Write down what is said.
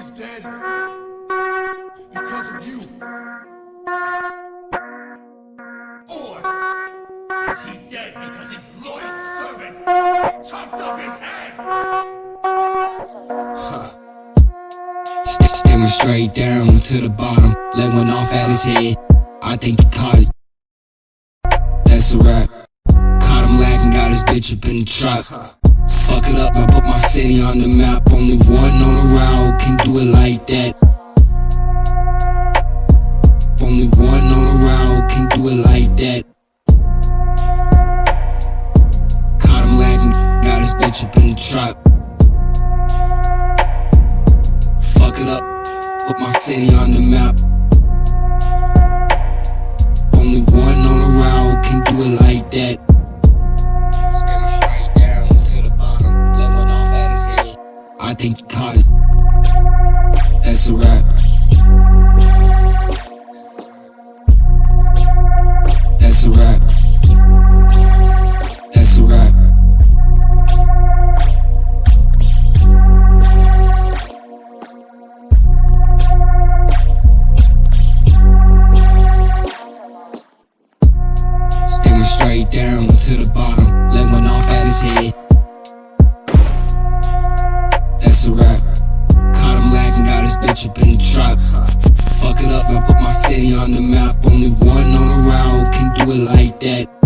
he's dead because of you. Or is he dead because his loyal servant chopped off his head? Huh. Staring straight down to the bottom, leg went off at his head. I think he caught it. That's a wrap. Caught him lagging, got his bitch up in the trap. Fuck it up, I put my city on the map. Can do it like that. Only one on the route can do it like that. Caught him lagging, got his bitch up in the trap. Fuck it up, put my city on the map. Only one on the route can do it like that. I think you caught it. That's a wrap. That's a wrap. That's a wrap. Sticking straight down to the bottom. Yeah.